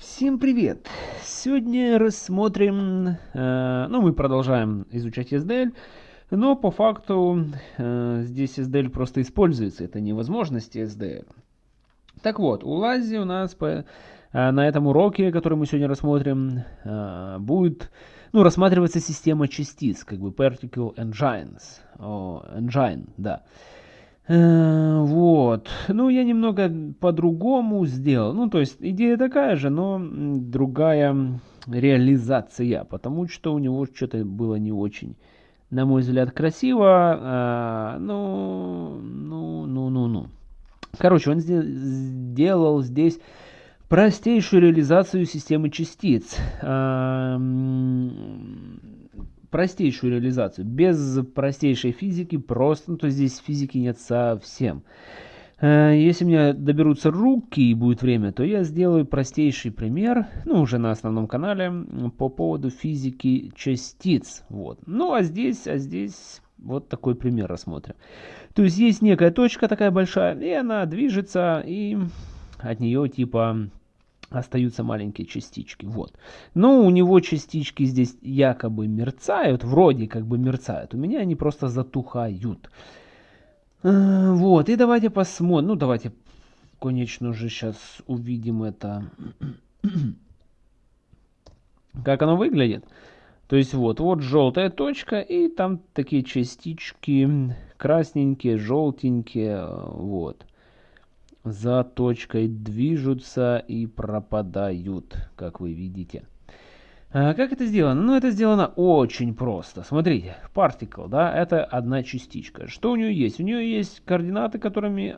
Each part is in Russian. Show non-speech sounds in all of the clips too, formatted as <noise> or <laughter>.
Всем привет! Сегодня рассмотрим, э, ну мы продолжаем изучать SDL, но по факту э, здесь SDL просто используется, это не возможности SDL. Так вот, у Лази у нас по, э, на этом уроке, который мы сегодня рассмотрим, э, будет ну, рассматриваться система частиц, как бы particle engines, о, engine, да. Э, вот. Ну, я немного по-другому сделал. Ну, то есть, идея такая же, но другая реализация. Потому что у него что-то было не очень, на мой взгляд, красиво. А, ну, ну, ну, ну, ну. Короче, он сделал здесь простейшую реализацию системы частиц. А, простейшую реализацию, без простейшей физики, просто, ну, то здесь физики нет совсем. Э, если меня доберутся руки и будет время, то я сделаю простейший пример, ну, уже на основном канале, по поводу физики частиц. Вот. Ну, а здесь, а здесь вот такой пример рассмотрим. То есть есть некая точка такая большая, и она движется, и от нее типа остаются маленькие частички. Вот. Но у него частички здесь якобы мерцают, вроде как бы мерцают. У меня они просто затухают. А, вот, и давайте посмотрим. Ну, давайте, конечно же, сейчас увидим это. <clears throat> Как оно выглядит. То есть вот, вот желтая точка, и там такие частички красненькие, желтенькие, вот за точкой движутся и пропадают, как вы видите. А как это сделано? Ну, это сделано очень просто. Смотрите, particle, да, это одна частичка. Что у нее есть? У нее есть координаты, которыми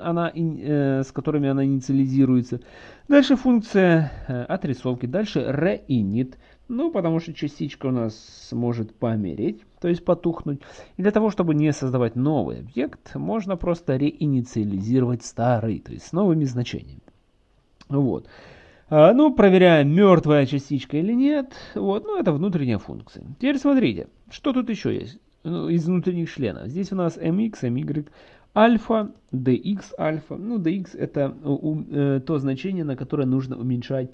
она, э, с которыми она инициализируется. Дальше функция э, отрисовки. Дальше reinit. Ну, потому что частичка у нас может помереть то есть потухнуть. И для того, чтобы не создавать новый объект, можно просто реинициализировать старый, то есть с новыми значениями. Вот. А, ну, проверяем, мертвая частичка или нет. Вот, ну, это внутренняя функция. Теперь смотрите, что тут еще есть ну, из внутренних членов. Здесь у нас mx, my, альфа, dx, альфа. Ну, dx это э, то значение, на которое нужно уменьшать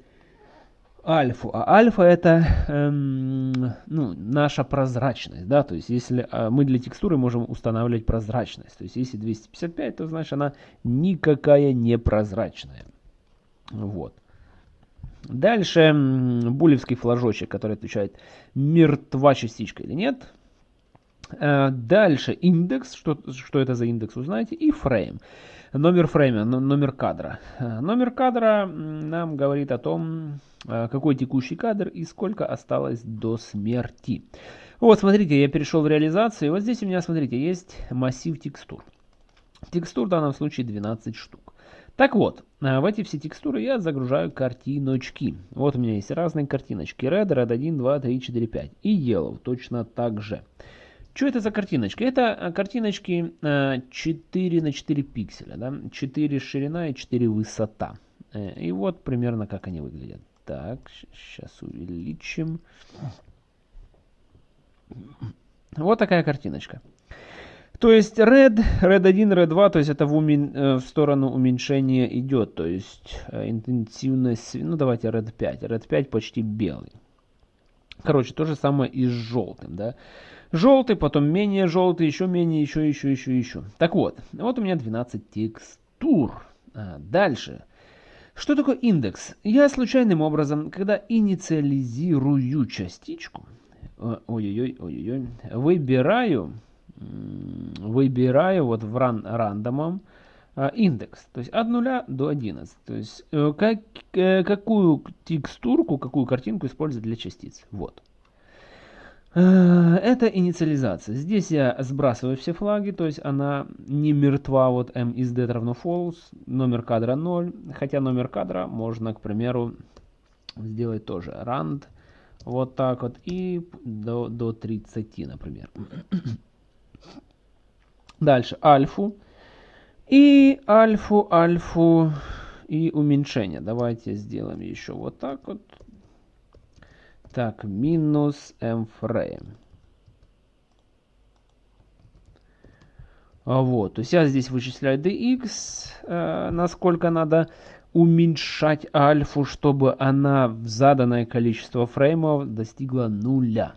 альфу. А альфа это эм, ну, наша прозрачность. Да? То есть если э, мы для текстуры можем устанавливать прозрачность. То есть если 255, то значит она никакая не прозрачная. Вот. Дальше булевский флажочек, который отвечает, мертва частичка или нет. Э, дальше индекс, что, что это за индекс, узнаете, и фрейм. Номер фрейма, номер кадра. Э, номер кадра нам говорит о том, э, какой текущий кадр и сколько осталось до смерти. Вот, смотрите, я перешел в реализацию. Вот здесь у меня, смотрите, есть массив текстур. Текстур в данном случае 12 штук. Так вот, в эти все текстуры я загружаю картиночки. Вот у меня есть разные картиночки. Red, Red 1, 2, 3, 4, 5. И Yellow точно так же. Что это за картиночки? Это э, картиночки 4 э, на 4 пикселя, да? 4 ширина и 4 высота. Э, и вот примерно как они выглядят. Так, сейчас увеличим. Вот такая картиночка. То есть red, red 1, red 2, то есть это в, умен, в сторону уменьшения идет. То есть интенсивность, ну давайте red 5. Red 5 почти белый. Короче, то же самое и с желтым, да. Желтый, потом менее желтый, еще менее, еще, еще, еще, еще. Так вот, вот у меня 12 текстур. А, дальше. Что такое индекс? Я случайным образом, когда инициализирую частичку, ой-ой-ой, ой-ой, выбираю, выбираю вот в ран, рандомом а, индекс, то есть от 0 до 11. То есть э, как, э, какую текстурку, какую картинку использовать для частиц. Вот. Э, это инициализация. Здесь я сбрасываю все флаги, то есть она не мертва, вот m is dead равно false, номер кадра 0, хотя номер кадра можно, к примеру, сделать тоже rand, вот так вот, и до, до 30, например. Дальше альфу, и альфу, альфу, и уменьшение. Давайте сделаем еще вот так вот. Так, минус mframe. А вот, то есть я здесь вычисляю dx, э, насколько надо уменьшать альфу, чтобы она в заданное количество фреймов достигла нуля.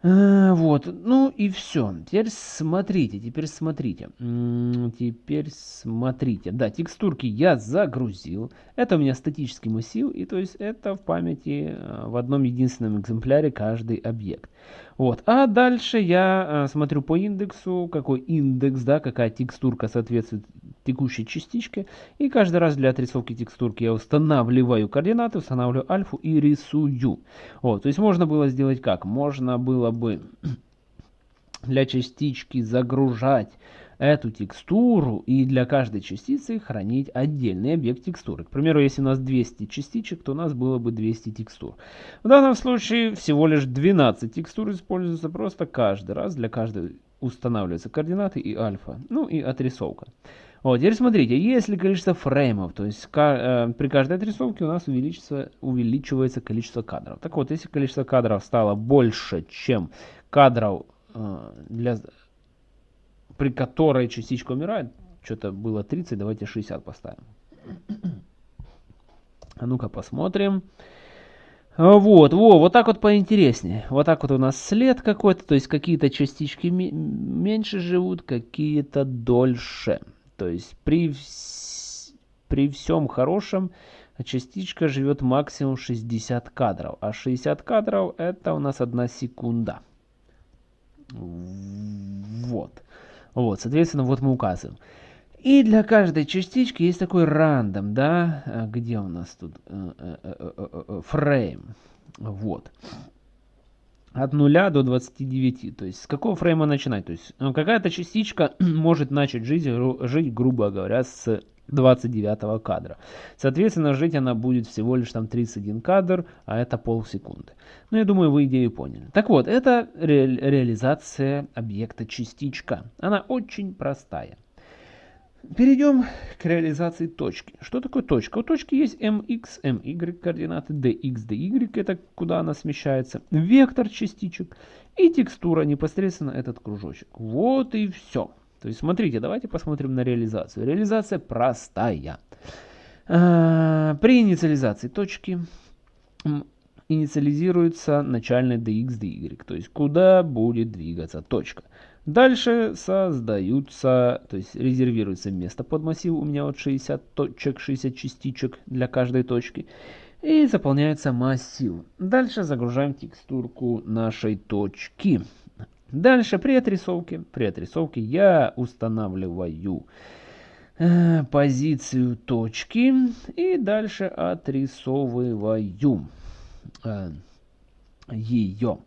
А, вот, ну и все. Теперь смотрите, теперь смотрите. Теперь смотрите. Да, текстурки я загрузил. Это у меня статический массив, и то есть это в памяти э, в одном единственном экземпляре каждый объект. Вот, а дальше я э, смотрю по индексу, какой индекс, да, какая текстурка соответствует текущей частичке. И каждый раз для отрисовки текстурки я устанавливаю координаты, устанавливаю альфу и рисую. Вот, то есть можно было сделать как? Можно было бы <clears throat> для частички загружать эту текстуру и для каждой частицы хранить отдельный объект текстуры. К примеру, если у нас 200 частичек, то у нас было бы 200 текстур. В данном случае всего лишь 12 текстур используются просто каждый раз. Для каждой устанавливаются координаты и альфа, ну и отрисовка. Вот, теперь смотрите, если количество фреймов, то есть э, при каждой отрисовке у нас увеличится, увеличивается количество кадров. Так вот, если количество кадров стало больше, чем кадров, э, для, при которой частичка умирает, что-то было 30, давайте 60 поставим. А ну-ка посмотрим. Вот, во, вот так вот поинтереснее. Вот так вот у нас след какой-то, то есть какие-то частички меньше живут, какие-то дольше. То есть при, при всем хорошем частичка живет максимум 60 кадров. А 60 кадров это у нас одна секунда. Вот. Вот, соответственно, вот мы указываем. И для каждой частички есть такой рандом, да, а где у нас тут фрейм, вот от 0 до 29. То есть с какого фрейма начинать? То есть ну, какая-то частичка <clears throat> может начать жить, жить, грубо говоря, с 29 кадра. Соответственно, жить она будет всего лишь там 31 кадр, а это полсекунды. Ну, я думаю, вы идею поняли. Так вот, это ре реализация объекта частичка. Она очень простая. Перейдем к реализации точки. Что такое точка? У точки есть mx, my координаты, dx, dy, это куда она смещается, вектор частичек и текстура, непосредственно этот кружочек. Вот и все. То есть смотрите, давайте посмотрим на реализацию. Реализация простая. А, при инициализации точки инициализируется начальный dx, dy, то есть куда будет двигаться точка. Дальше создаются, то есть резервируется место под массив, у меня вот 60 точек, 60 частичек для каждой точки. И заполняется массив. Дальше загружаем текстурку нашей точки. Дальше при отрисовке, при отрисовке я устанавливаю э, позицию точки и дальше отрисовываю э, ее.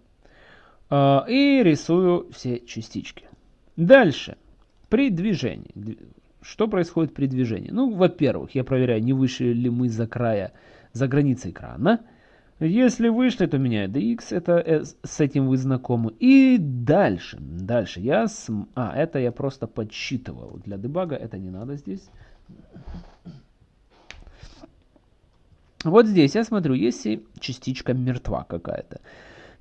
А, и рисую все частички. Дальше. При движении. Что происходит при движении? Ну, во-первых, я проверяю, не вышли ли мы за края, за границей экрана. Если вышли, то меняю dx, это э, с этим вы знакомы. И дальше, дальше я, см... а, это я просто подсчитывал. Для дебага это не надо здесь. Вот здесь я смотрю, если частичка мертва какая-то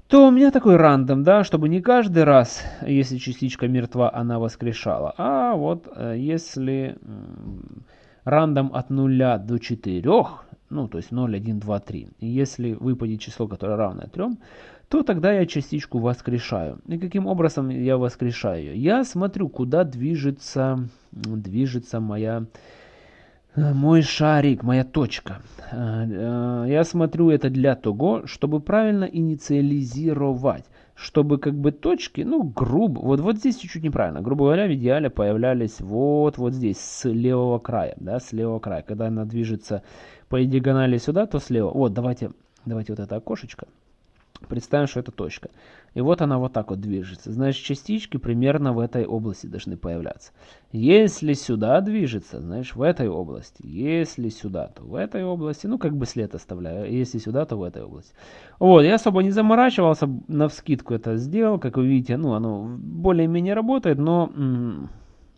то у меня такой рандом, да, чтобы не каждый раз, если частичка мертва, она воскрешала, а вот э, если рандом от 0 до 4, ну, то есть 0, 1, 2, 3, и если выпадет число, которое равное 3, то тогда я частичку воскрешаю. И каким образом я воскрешаю ее? Я смотрю, куда движется, движется моя Э, мой шарик, моя точка. Э, э, я смотрю это для того, чтобы правильно инициализировать. Чтобы как бы точки, ну грубо, вот, вот здесь чуть-чуть неправильно. Грубо говоря, в идеале появлялись вот, вот здесь, с левого края. Да, с левого края. Когда она движется по диагонали сюда, то слева. Вот, давайте, давайте вот это окошечко. Представим, что это точка. И вот она вот так вот движется. Значит, частички примерно в этой области должны появляться. Если сюда движется, знаешь, в этой области. Если сюда, то в этой области. Ну, как бы след оставляю. Если сюда, то в этой области. Вот, я особо не заморачивался. На вскидку это сделал. Как вы видите, ну, оно более-менее работает. Но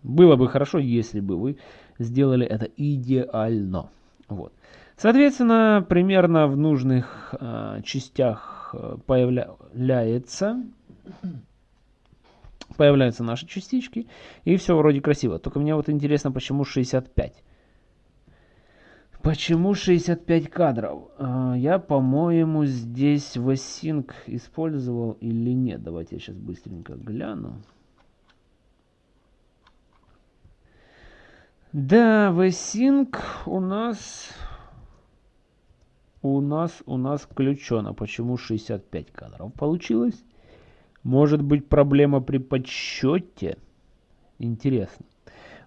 было бы хорошо, если бы вы сделали это идеально. Вот. Соответственно, примерно в нужных э, частях Э, появляется, появляются наши частички, и все вроде красиво. Только мне вот интересно, почему 65. Почему 65 кадров? А, я, по-моему, здесь Vasync использовал или нет. Давайте я сейчас быстренько гляну. Да, Vasync у нас... У нас, у нас включено. Почему 65 кадров получилось? Может быть проблема при подсчете? Интересно.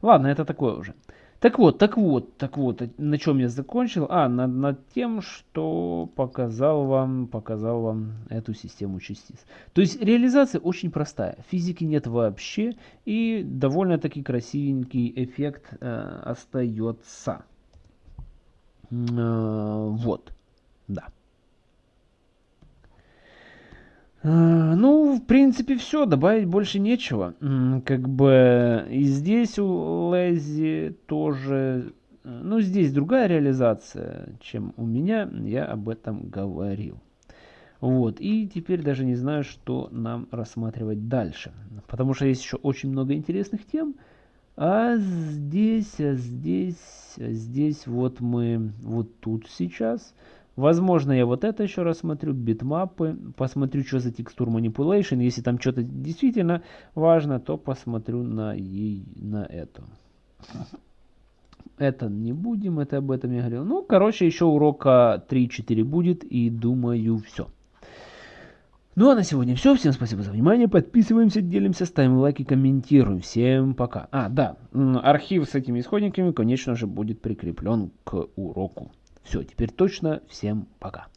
Ладно, это такое уже. Так вот, так вот, так вот, на чем я закончил? А, над, над тем, что показал вам, показал вам эту систему частиц. То есть реализация очень простая. Физики нет вообще, и довольно-таки красивенький эффект э, остается. Э, вот, да. Э, ну, в принципе, все, добавить больше нечего. Как бы и здесь у Лэзи тоже... Э, ну, здесь другая реализация, чем у меня, я об этом говорил. Вот, и теперь даже не знаю, что нам рассматривать дальше. Потому что есть еще очень много интересных тем. А здесь, а здесь, а здесь вот мы вот тут сейчас Возможно, я вот это еще рассмотрю, битмапы, посмотрю, что за текстур manipulation. Если там что-то действительно важно, то посмотрю на, ей, на это. Это не будем, это об этом я говорил. Ну, короче, еще урока 3-4 будет, и думаю, все. Ну а на сегодня все. Всем спасибо за внимание. Подписываемся, делимся, ставим лайки, комментируем. Всем пока. А, да, архив с этими исходниками, конечно же, будет прикреплен к уроку. Все, теперь точно. Всем пока.